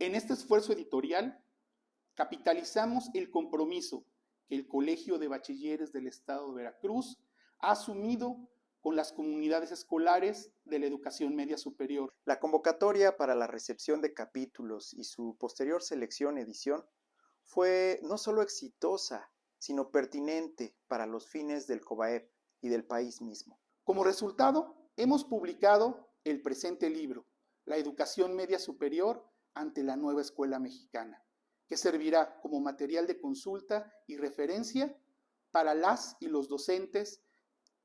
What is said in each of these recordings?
En este esfuerzo editorial, capitalizamos el compromiso que el Colegio de Bachilleres del Estado de Veracruz ha asumido con las comunidades escolares de la educación media superior. La convocatoria para la recepción de capítulos y su posterior selección edición fue no solo exitosa, sino pertinente para los fines del COBAEP y del país mismo. Como resultado, hemos publicado el presente libro, La educación media superior ante la nueva escuela mexicana, que servirá como material de consulta y referencia para las y los docentes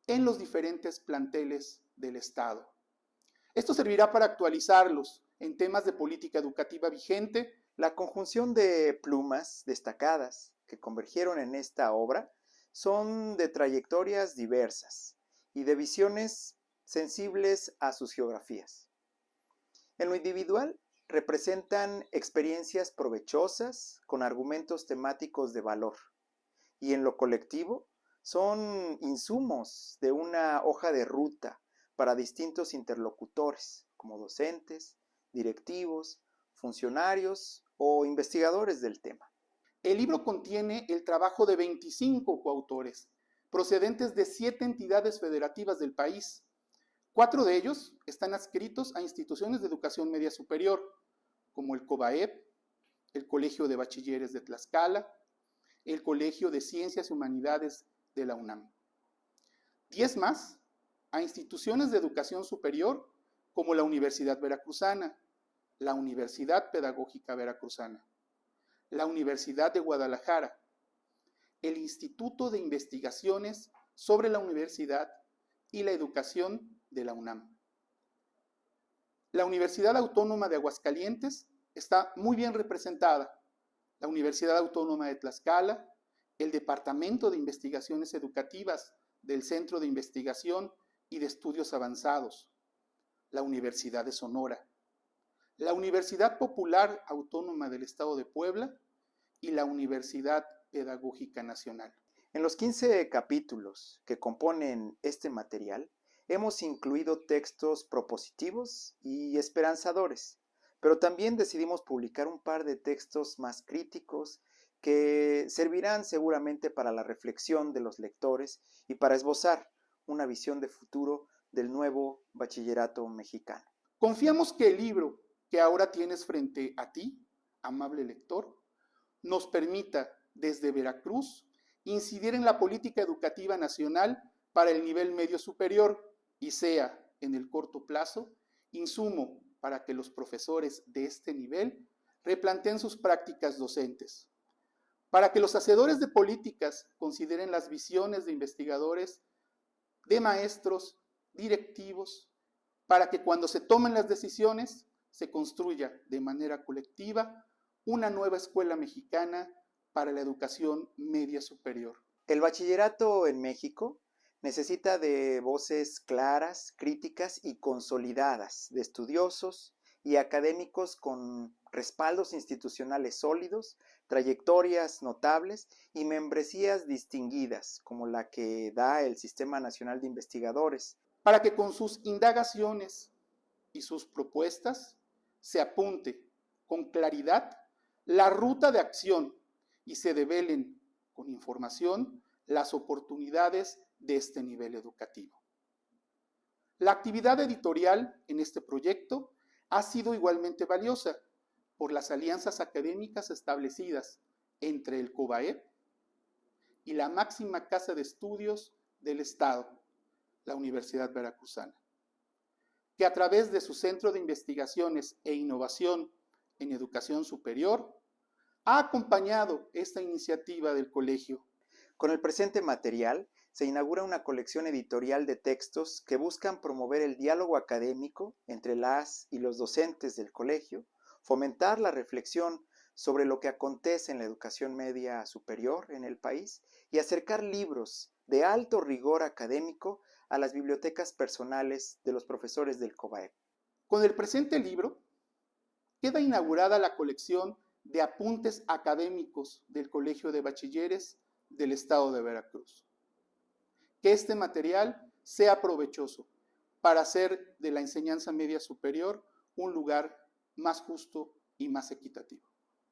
en los diferentes planteles del Estado. Esto servirá para actualizarlos en temas de política educativa vigente. La conjunción de plumas destacadas que convergieron en esta obra son de trayectorias diversas y de visiones sensibles a sus geografías. En lo individual, representan experiencias provechosas con argumentos temáticos de valor y en lo colectivo son insumos de una hoja de ruta para distintos interlocutores como docentes, directivos, funcionarios o investigadores del tema. El libro contiene el trabajo de 25 coautores, procedentes de siete entidades federativas del país. Cuatro de ellos están adscritos a instituciones de educación media superior, como el COBAEP, el Colegio de Bachilleres de Tlaxcala, el Colegio de Ciencias y Humanidades de la UNAM. Diez más a instituciones de educación superior como la Universidad Veracruzana, la Universidad Pedagógica Veracruzana, la Universidad de Guadalajara, el Instituto de Investigaciones sobre la Universidad y la Educación de la UNAM. La Universidad Autónoma de Aguascalientes está muy bien representada. La Universidad Autónoma de Tlaxcala, el Departamento de Investigaciones Educativas del Centro de Investigación y de Estudios Avanzados, la Universidad de Sonora, la Universidad Popular Autónoma del Estado de Puebla y la Universidad Pedagógica Nacional. En los 15 capítulos que componen este material, hemos incluido textos propositivos y esperanzadores, pero también decidimos publicar un par de textos más críticos que servirán seguramente para la reflexión de los lectores y para esbozar una visión de futuro del nuevo bachillerato mexicano. Confiamos que el libro que ahora tienes frente a ti, amable lector, nos permita desde Veracruz incidir en la política educativa nacional para el nivel medio superior y sea, en el corto plazo, insumo para que los profesores de este nivel replanteen sus prácticas docentes, para que los hacedores de políticas consideren las visiones de investigadores, de maestros, directivos, para que cuando se tomen las decisiones se construya de manera colectiva una nueva escuela mexicana para la educación media superior. El bachillerato en México necesita de voces claras, críticas y consolidadas, de estudiosos y académicos con respaldos institucionales sólidos, trayectorias notables y membresías distinguidas, como la que da el Sistema Nacional de Investigadores. Para que con sus indagaciones y sus propuestas se apunte con claridad la ruta de acción y se develen con información las oportunidades de este nivel educativo. La actividad editorial en este proyecto ha sido igualmente valiosa por las alianzas académicas establecidas entre el COBAEP y la máxima casa de estudios del Estado, la Universidad Veracruzana, que a través de su Centro de Investigaciones e Innovación en Educación Superior ha acompañado esta iniciativa del colegio. Con el presente material se inaugura una colección editorial de textos que buscan promover el diálogo académico entre las y los docentes del colegio, fomentar la reflexión sobre lo que acontece en la educación media superior en el país y acercar libros de alto rigor académico a las bibliotecas personales de los profesores del COBAEP. Con el presente libro queda inaugurada la colección de apuntes académicos del Colegio de Bachilleres del Estado de Veracruz que este material sea provechoso para hacer de la enseñanza media superior un lugar más justo y más equitativo.